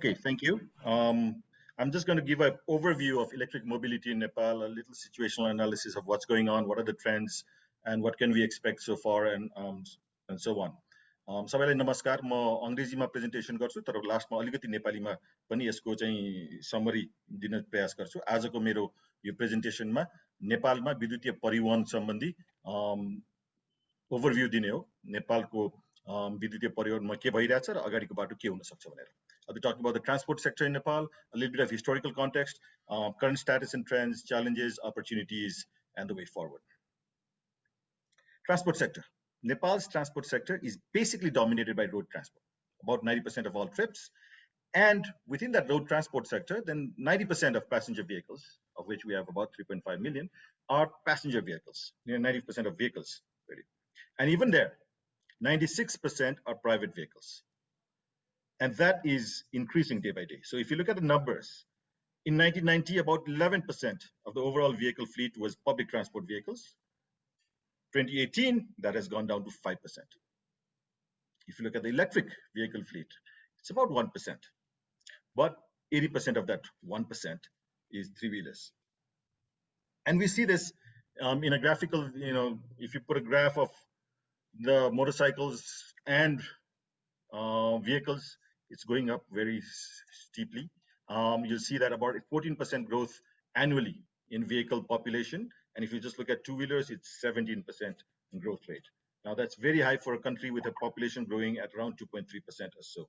Okay, thank you. Um, I'm just going to give an overview of electric mobility in Nepal, a little situational analysis of what's going on, what are the trends, and what can we expect so far, and um, and so on. Um, सबैलाई नमस्कार म अङ्ग्रेजीमा presentation गर्छु तर लास्टमा अलिकति नेपालीमा पनि यसको चाहिँ समरी दिन प्रयास गर्छु आजको मेरो यो प्रेजेन्टेसनमा नेपालमा विद्युतीय परिवहन सम्बन्धी ओभरभ्यू दिने हो नेपालको विद्युतीय परिवहनमा के भइरहेछ र अगाडिको बाटो के हुन सक्छ भनेर I'll be talking about the transport sector in Nepal, a little bit of historical context, uh, current status and trends, challenges, opportunities, and the way forward. Transport sector. Nepal's transport sector is basically dominated by road transport, about 90% of all trips. And within that road transport sector, then 90% of passenger vehicles, of which we have about 3.5 million, are passenger vehicles, you know, 90% of vehicles. Really. And even there, 96% are private vehicles. And that is increasing day by day. So if you look at the numbers, in 1990, about 11% of the overall vehicle fleet was public transport vehicles. 2018, that has gone down to 5%. If you look at the electric vehicle fleet, it's about 1%. But 80% of that 1% is three-wheelers. And we see this um, in a graphical, you know, if you put a graph of the motorcycles and uh, vehicles, it's going up very steeply. Um, you'll see that about 14% growth annually in vehicle population. And if you just look at two-wheelers, it's 17% growth rate. Now that's very high for a country with a population growing at around 2.3% or so.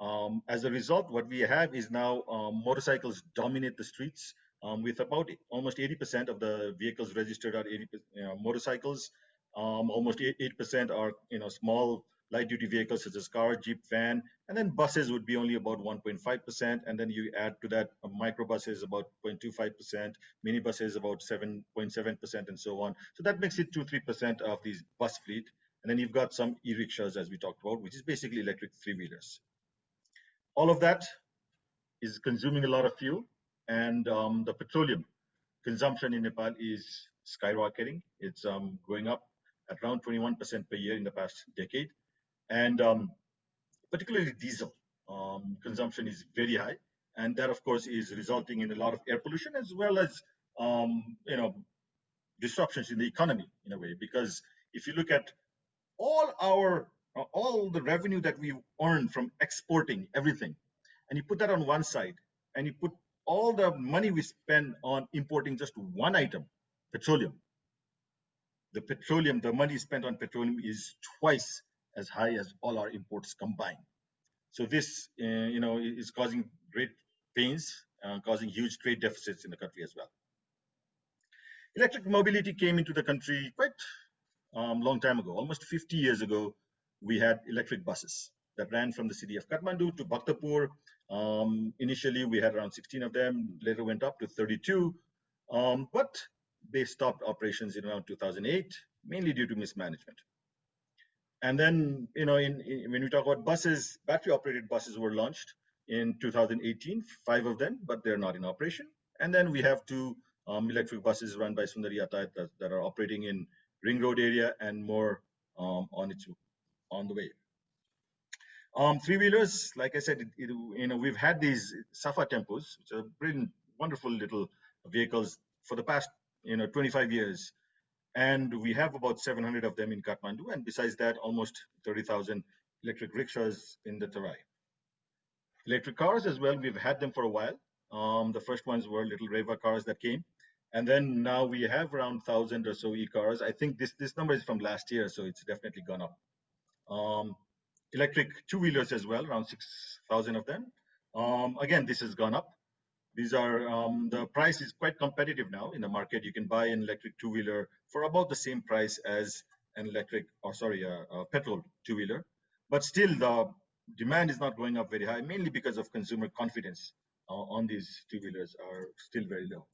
Um, as a result, what we have is now um, motorcycles dominate the streets um, with about almost 80% of the vehicles registered are 80 you know, motorcycles. Um, almost 8% are you know small light duty vehicles such as car, jeep, van, and then buses would be only about 1.5%. And then you add to that microbuses about 0.25%, minibuses about 7.7%, and so on. So that makes it 2 3% of these bus fleet. And then you've got some e-rickshaws, as we talked about, which is basically electric three-wheelers. All of that is consuming a lot of fuel, and um, the petroleum consumption in Nepal is skyrocketing. It's um, going up at around 21% per year in the past decade and um, particularly diesel um, consumption is very high, and that of course is resulting in a lot of air pollution as well as um, you know disruptions in the economy in a way. Because if you look at all our all the revenue that we earn from exporting everything, and you put that on one side, and you put all the money we spend on importing just one item, petroleum. The petroleum, the money spent on petroleum is twice as high as all our imports combined. So this, uh, you know, is causing great pains, uh, causing huge trade deficits in the country as well. Electric mobility came into the country quite um, long time ago, almost 50 years ago. We had electric buses that ran from the city of Kathmandu to Bhaktapur. Um, initially, we had around 16 of them. Later, went up to 32, um, but they stopped operations in around 2008, mainly due to mismanagement. And then, you know, in, in, when we talk about buses, battery operated buses were launched in 2018, five of them, but they're not in operation. And then we have two um, electric buses run by Sundari Yatayat that, that, are operating in Ring Road area and more um, on its on the way. Um, three wheelers, like I said, it, it, you know, we've had these Safa tempos, which are brilliant, wonderful little vehicles for the past, you know, 25 years and we have about 700 of them in Kathmandu, and besides that, almost 30,000 electric rickshaws in the Tarai. Electric cars as well, we've had them for a while. Um, the first ones were little Reva cars that came, and then now we have around 1,000 or so e-cars. I think this, this number is from last year, so it's definitely gone up. Um, electric two-wheelers as well, around 6,000 of them. Um, again, this has gone up. These are um, the price is quite competitive now in the market. You can buy an electric two-wheeler for about the same price as an electric, or sorry, a, a petrol two-wheeler. But still, the demand is not going up very high, mainly because of consumer confidence uh, on these two-wheelers are still very low.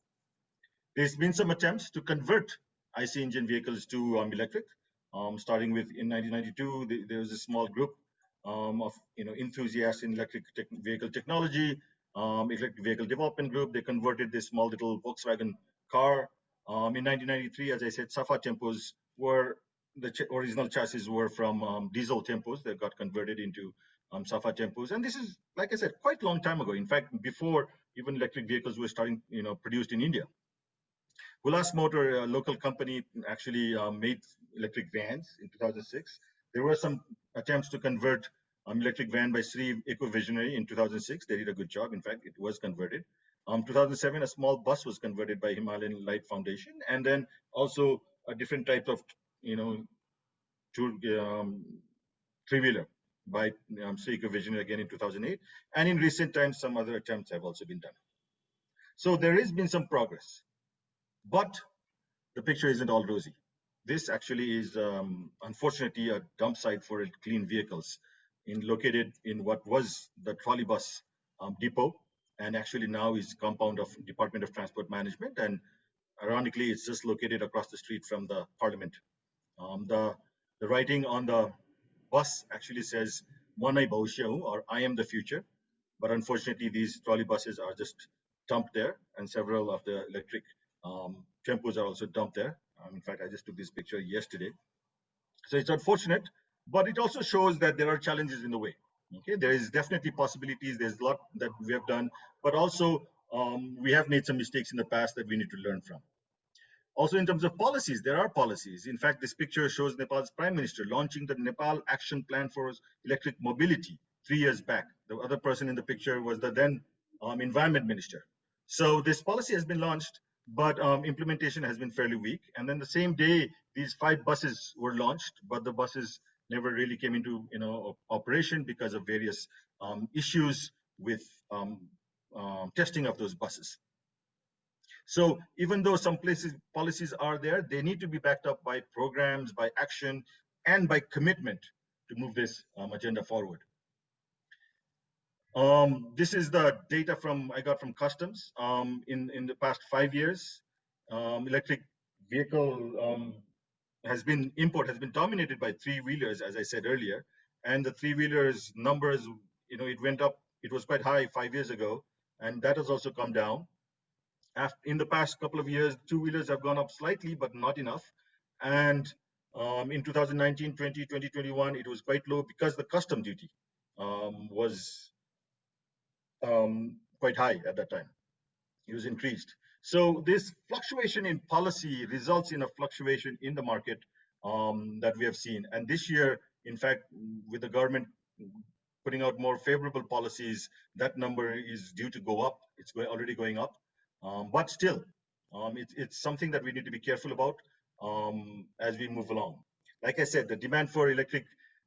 There's been some attempts to convert IC engine vehicles to um, electric. Um, starting with in 1992, the, there was a small group um, of you know enthusiasts in electric te vehicle technology um, electric vehicle development group. They converted this small little Volkswagen car. Um, in 1993, as I said, Safa tempos were the ch original chassis were from um, diesel tempos that got converted into um, Safa tempos. And this is, like I said, quite a long time ago. In fact, before even electric vehicles were starting, you know, produced in India. Hulas Motor, a local company, actually uh, made electric vans in 2006. There were some attempts to convert um, electric van by Sri Eco Visionary in 2006. They did a good job. In fact, it was converted. Um, 2007, a small bus was converted by Himalayan Light Foundation, and then also a different type of, you know, two, um, three-wheeler by um, Sri Eco Visionary again in 2008. And in recent times, some other attempts have also been done. So there has been some progress, but the picture isn't all rosy. This actually is um, unfortunately a dump site for clean vehicles in located in what was the trolley bus um, depot and actually now is compound of Department of Transport Management and ironically it's just located across the street from the parliament. Um, the, the writing on the bus actually says Manai Bhaushyau or I am the future but unfortunately these trolley buses are just dumped there and several of the electric um, tempos are also dumped there. Um, in fact, I just took this picture yesterday. So it's unfortunate, but it also shows that there are challenges in the way. Okay, there is definitely possibilities. There's a lot that we have done, but also um, we have made some mistakes in the past that we need to learn from. Also, in terms of policies, there are policies. In fact, this picture shows Nepal's prime minister launching the Nepal Action Plan for Electric Mobility three years back. The other person in the picture was the then um, environment minister. So this policy has been launched, but um, implementation has been fairly weak. And then the same day, these five buses were launched, but the buses never really came into you know operation because of various um, issues with um, um, testing of those buses. So even though some places policies are there, they need to be backed up by programs, by action, and by commitment to move this um, agenda forward. Um, this is the data from I got from customs um, in in the past five years. Um, electric vehicle um, has been import has been dominated by three wheelers, as I said earlier, and the three wheelers numbers, you know, it went up. It was quite high five years ago, and that has also come down. After, in the past couple of years, two wheelers have gone up slightly, but not enough. And um, in 2019, 20, 2021, it was quite low because the custom duty um, was um, quite high at that time. It was increased. So this fluctuation in policy results in a fluctuation in the market um, that we have seen. And this year, in fact, with the government putting out more favorable policies, that number is due to go up. It's already going up. Um, but still, um, it, it's something that we need to be careful about um, as we move along. Like I said, the demand for electric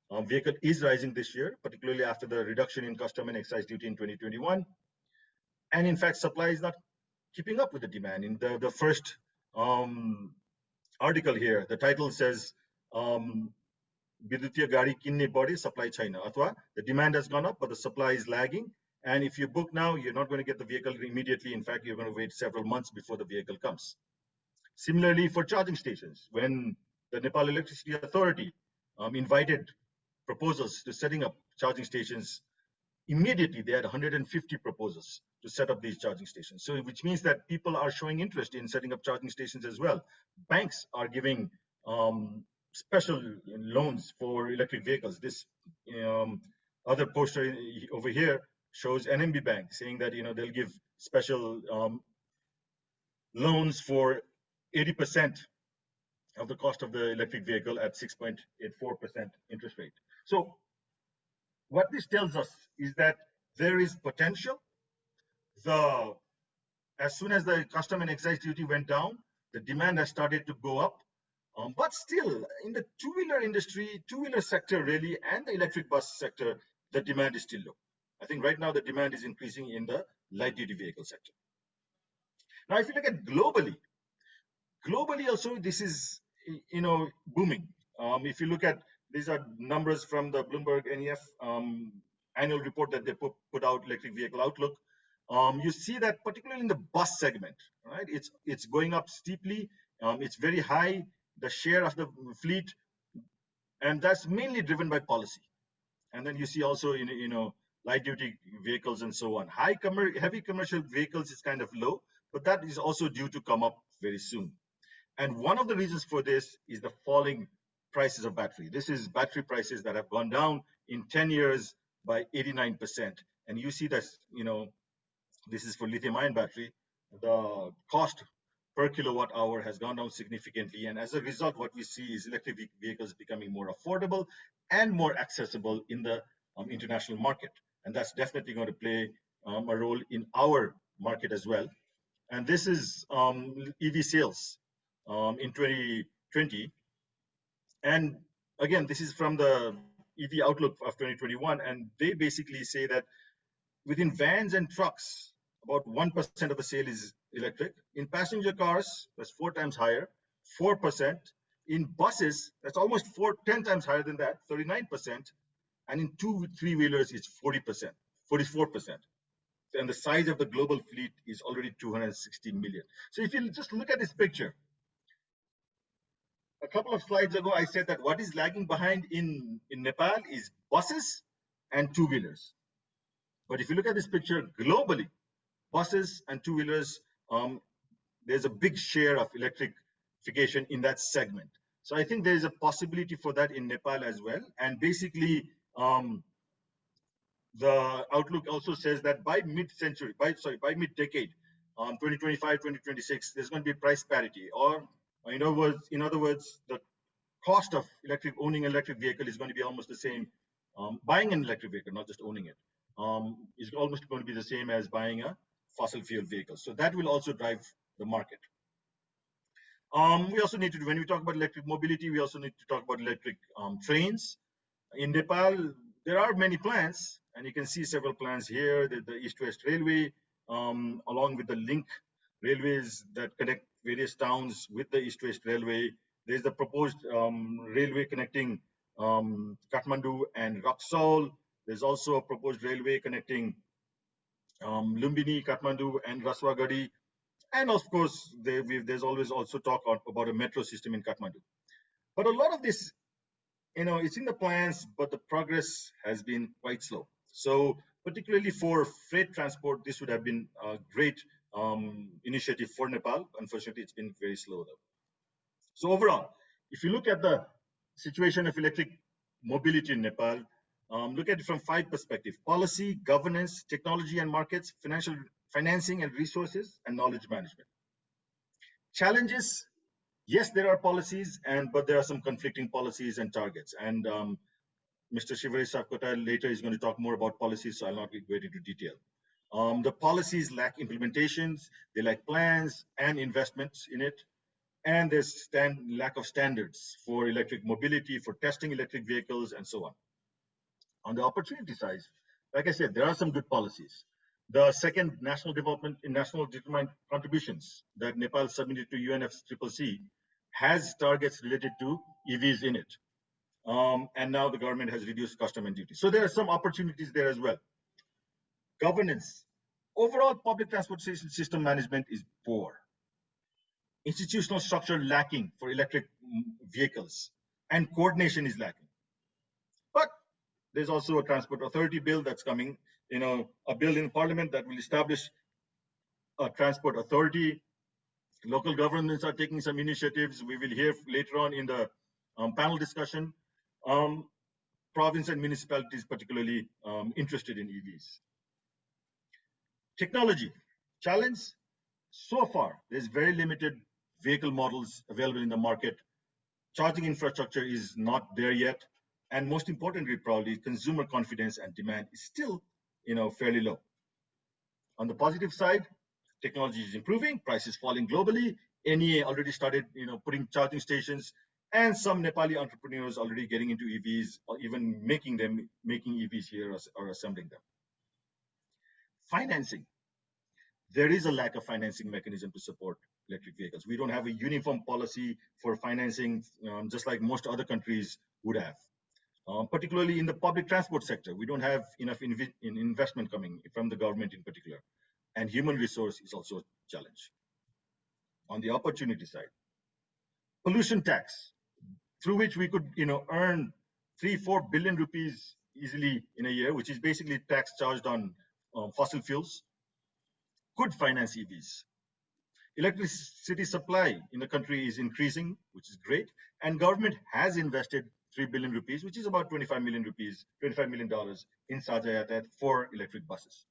um, vehicle is rising this year, particularly after the reduction in custom and excise duty in 2021. And in fact, supply is not keeping up with the demand. In the, the first um, article here, the title says, um, Gari kinne body supply China. Athwa, the demand has gone up, but the supply is lagging. And if you book now, you're not going to get the vehicle immediately. In fact, you're going to wait several months before the vehicle comes. Similarly, for charging stations, when the Nepal Electricity Authority um, invited proposals to setting up charging stations, immediately they had 150 proposals to set up these charging stations. So which means that people are showing interest in setting up charging stations as well. Banks are giving um, special loans for electric vehicles. This um, other poster over here shows NMB Bank saying that you know they'll give special um, loans for 80% of the cost of the electric vehicle at 6.84% interest rate. So what this tells us is that there is potential. As soon as the custom and excise duty went down, the demand has started to go up. Um, but still, in the two-wheeler industry, two-wheeler sector really, and the electric bus sector, the demand is still low. I think right now the demand is increasing in the light-duty vehicle sector. Now, if you look at globally, globally also this is you know booming. Um, if you look at these are numbers from the Bloomberg NEF um, annual report that they put, put out, Electric Vehicle Outlook. Um, you see that particularly in the bus segment, right? It's it's going up steeply. Um, it's very high, the share of the fleet, and that's mainly driven by policy. And then you see also in you know light duty vehicles and so on. High heavy commercial vehicles is kind of low, but that is also due to come up very soon. And one of the reasons for this is the falling prices of battery. This is battery prices that have gone down in 10 years by 89%. And you see that, you know, this is for lithium ion battery. The cost per kilowatt hour has gone down significantly. And as a result, what we see is electric vehicles becoming more affordable and more accessible in the um, international market. And that's definitely going to play um, a role in our market as well. And this is um, EV sales um, in 2020. And again, this is from the EV outlook of 2021. And they basically say that within vans and trucks, about 1% of the sale is electric. In passenger cars, that's four times higher, 4%. In buses, that's almost four, 10 times higher than that, 39%. And in two, three wheelers, it's 40%, 44%. And the size of the global fleet is already 260 million. So if you just look at this picture, a couple of slides ago, I said that what is lagging behind in, in Nepal is buses and two wheelers. But if you look at this picture globally, buses and two wheelers, um, there's a big share of electrification in that segment. So I think there is a possibility for that in Nepal as well. And basically, um, the outlook also says that by mid-century, by sorry, by mid-decade, um, 2025, 2026, there's going to be price parity, or in other words, in other words, the cost of electric owning an electric vehicle is going to be almost the same. Um, buying an electric vehicle, not just owning it, um, is almost going to be the same as buying a fossil fuel vehicle. So that will also drive the market. Um, we also need to, when we talk about electric mobility, we also need to talk about electric um, trains. In Nepal, there are many plans, and you can see several plans here, the, the East-West Railway, um, along with the link railways that connect various towns with the East-West Railway. There's the proposed um, railway connecting um, Kathmandu and Raxaul. There's also a proposed railway connecting um, Lumbini, Kathmandu, and Rasuwagadhi. And of course, there's always also talk about a metro system in Kathmandu. But a lot of this, you know, it's in the plans, but the progress has been quite slow. So particularly for freight transport, this would have been a great um, initiative for Nepal. Unfortunately, it's been very slow though. So overall, if you look at the situation of electric mobility in Nepal, um, look at it from five perspectives: policy, governance, technology and markets, financial financing and resources, and knowledge management. Challenges, yes, there are policies, and but there are some conflicting policies and targets. And um, Mr. Shivaresh Sapkota later is going to talk more about policies, so I'll not get into detail. Um, the policies lack implementations, they lack plans and investments in it, and there's stand, lack of standards for electric mobility, for testing electric vehicles, and so on. On the opportunity size, like I said, there are some good policies. The second national development in national determined contributions that Nepal submitted to UNFCCC has targets related to EVs in it. Um, and now the government has reduced custom and duty. So there are some opportunities there as well governance. Overall public transportation system management is poor. Institutional structure lacking for electric vehicles and coordination is lacking. There's also a transport authority bill that's coming, you know, a bill in parliament that will establish a transport authority. Local governments are taking some initiatives. We will hear later on in the um, panel discussion. Um, province and municipalities particularly um, interested in EVs. Technology challenge. So far, there's very limited vehicle models available in the market. Charging infrastructure is not there yet. And most importantly, probably consumer confidence and demand is still, you know, fairly low. On the positive side, technology is improving, prices falling globally. NEA already started, you know, putting charging stations, and some Nepali entrepreneurs already getting into EVs or even making them, making EVs here or, or assembling them financing. There is a lack of financing mechanism to support electric vehicles. We don't have a uniform policy for financing, um, just like most other countries would have. Um, particularly in the public transport sector, we don't have enough in investment coming from the government in particular. And human resource is also a challenge. On the opportunity side, pollution tax, through which we could you know, earn three, four billion rupees easily in a year, which is basically tax charged on um, fossil fuels could finance EVs. Electricity supply in the country is increasing, which is great, and government has invested 3 billion rupees, which is about 25 million rupees, 25 million dollars in Sajha for electric buses.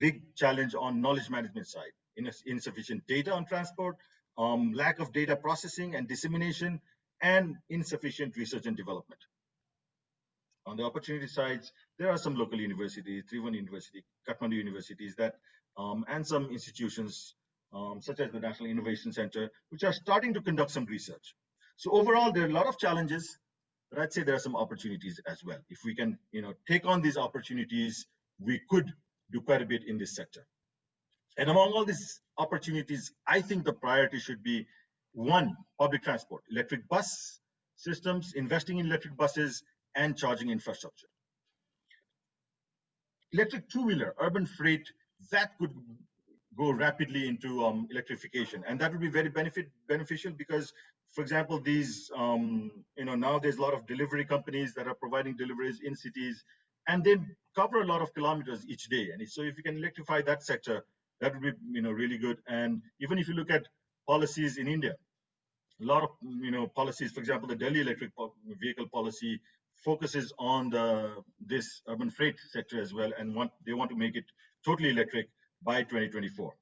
Big challenge on knowledge management side, insufficient data on transport, um, lack of data processing and dissemination, and insufficient research and development. On the opportunity sides, there are some local universities, Tribhuvan University, Kathmandu universities that, um, and some institutions um, such as the National Innovation Center, which are starting to conduct some research. So overall, there are a lot of challenges, but I'd say there are some opportunities as well. If we can, you know, take on these opportunities, we could do quite a bit in this sector. And among all these opportunities, I think the priority should be one, public transport, electric bus systems, investing in electric buses, and charging infrastructure. Electric two-wheeler, urban freight, that could go rapidly into um, electrification, and that would be very benefit beneficial because, for example, these um, you know now there's a lot of delivery companies that are providing deliveries in cities, and they cover a lot of kilometers each day. And so if you can electrify that sector, that would be you know really good. And even if you look at policies in India, a lot of you know policies, for example, the Delhi electric vehicle policy focuses on the this urban freight sector as well, and want they want to make it totally electric by 2024.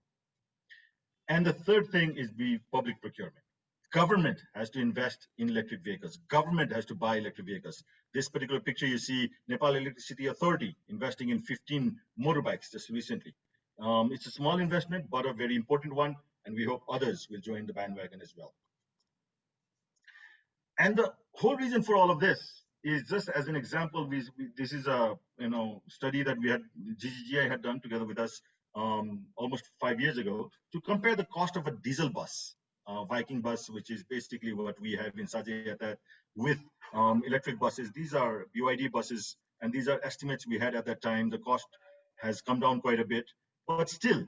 And the third thing is the public procurement. Government has to invest in electric vehicles. Government has to buy electric vehicles. This particular picture you see Nepal Electricity Authority investing in 15 motorbikes just recently. Um, it's a small investment, but a very important one, and we hope others will join the bandwagon as well. And the whole reason for all of this is just as an example, we, we, this is a you know study that we had GGGI had done together with us um, almost five years ago to compare the cost of a diesel bus, uh, Viking bus, which is basically what we have in Sajha with um, electric buses. These are BYD buses, and these are estimates we had at that time. The cost has come down quite a bit, but still,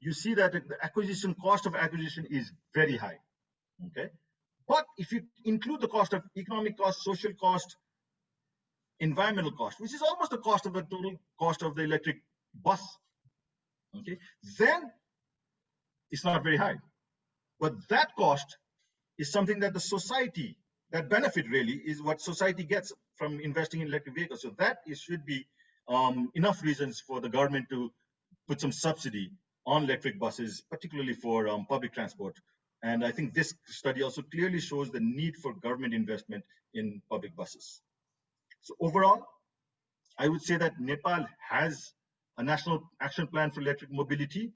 you see that the acquisition cost of acquisition is very high. Okay, but if you include the cost of economic cost, social cost, environmental cost, which is almost the cost of the total cost of the electric bus, okay, then it's not very high. But that cost is something that the society, that benefit really is what society gets from investing in electric vehicles. So that is, should be um, enough reasons for the government to put some subsidy on electric buses, particularly for um, public transport. And I think this study also clearly shows the need for government investment in public buses. So overall, I would say that Nepal has a national action plan for electric mobility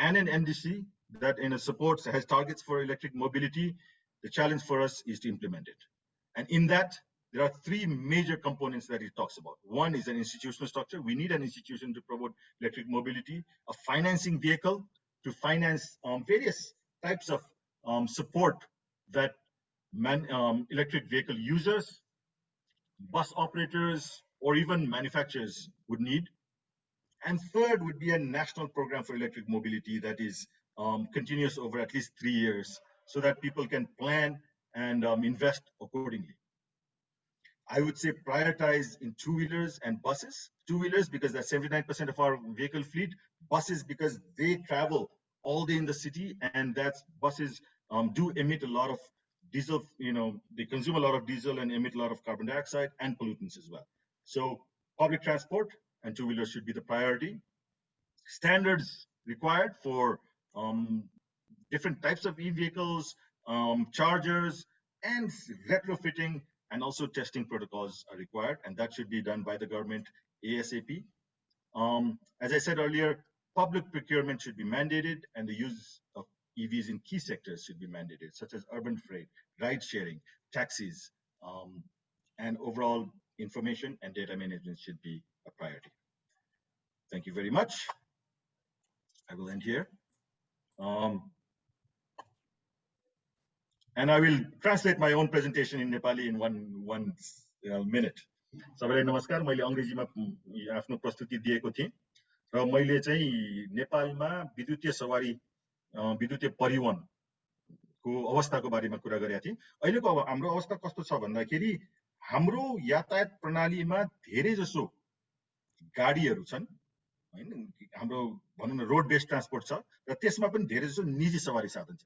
and an NDC that in a supports has targets for electric mobility. The challenge for us is to implement it. And in that, there are three major components that it talks about. One is an institutional structure. We need an institution to promote electric mobility, a financing vehicle to finance um, various types of um, support that man, um, electric vehicle users, bus operators, or even manufacturers would need. And third would be a national program for electric mobility that is um, continuous over at least three years so that people can plan and um, invest accordingly. I would say prioritize in two-wheelers and buses. Two-wheelers because that's 79% of our vehicle fleet. Buses because they travel all day in the city and that's buses um, do emit a lot of diesel, you know, they consume a lot of diesel and emit a lot of carbon dioxide and pollutants as well. So public transport and two-wheelers should be the priority. Standards required for um, different types of e-vehicles, um, chargers, and retrofitting and also testing protocols are required, and that should be done by the government ASAP. Um, as I said earlier, public procurement should be mandated, and the use of EVs in key sectors should be mandated, such as urban freight, ride sharing, taxis, um, and overall information and data management should be a priority. Thank you very much. I will end here. Um, and I will translate my own presentation in Nepali in one, one uh, minute. सबैलाई नमस्कार मैले अङ्ग्रेजीमा आफ्नो प्रस्तुति दिएको थिएँ। र मैले चाहिँ नेपालमा विद्युतीय सवारी विद्युतीय परिवहनको अवस्थाको बारेमा कुरा गरेका थिएँ। अहिलेको अब हाम्रो अवस्था कस्तो छ भन्दाखेरि हाम्रो यातायात प्रणालीमा धेरै जसो गाडीहरू छन्। होइन हाम्रो भनौँ न रोड बेस्ड ट्रान्सपोर्ट छ र त्यसमा पनि धेरै जसो निजी सवारी साधन छ।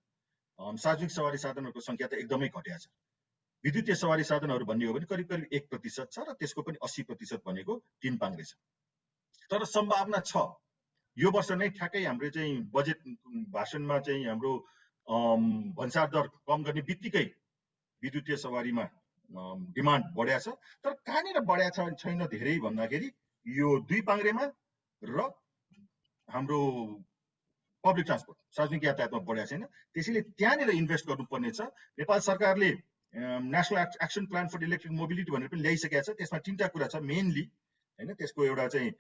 सार्वजनिक सवारी साधनहरूको सङ्ख्या त एकदमै घटिया छ। विद्युतीय सवारी साधनहरू भन्ने हो भने करिब करिब एक प्रतिशत छ र त्यसको पनि अस्सी प्रतिशत भनेको तिन पाङ्ग्रे छ। तर सम्भावना छ। यो वर्ष नै ठ्याक्कै हाम्रो चाहिँ बजेट भाषणमा चाहिँ हाम्रो भन्सार दर कम गर्ने बित्तिकै विद्युतीय सवारीमा डिमान्ड बढ्या छ। तर कहाँनिर बढ्या छैन धेरै भन्दाखेरि यो दुई पाङ्ग्रेमा र हाम्रो पब्लिक ट्रान्सपोर्ट सार्वजनिक यातायातमा बढ्या छैन। त्यसैले त्यहाँनिर इन्भेस्ट गर्नुपर्ने छ। नेपाल सरकारले national action plan for electric mobility भनेर पनि ल्याइसकेको छ। त्यसमा तिनवटा कुरा छ मेनली होइन? त्यसको एउटा चाहिँ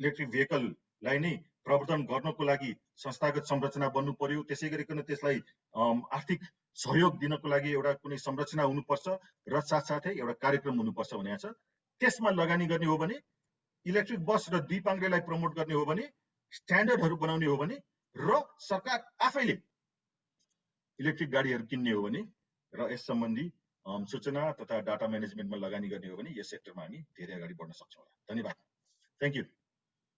इलेक्ट्रिक भेहिकललाई नै प्रवर्धन गर्नको लागि संस्थागत संरचना बन्नु पर्यो। त्यसै गरिकन त्यसलाई आर्थिक सहयोग दिनको लागि एउटा कुनै संरचना हुनुपर्छ र साथसाथै एउटा कार्यक्रम हुनुपर्छ भनेको छ। त्यसमा लगानी गर्ने हो भने इलेक्ट्रिक बस र दुई पाङ्ग्रेलाई प्रमोट गर्ने हो भने स्ट्यान्डर्डहरू बनाउने हो भने र सरकार आफैले इलेक्ट्रिक गाडीहरू किन्ने हो भने र यस सम्बन्धी सूचना तथा डाटा म्यानेजमेन्टमा लगानी गर्ने हो भने यस सेक्टरमा हामी धेरै अगाडि बढ्न सक्छौँ धन्यवाद। Thank you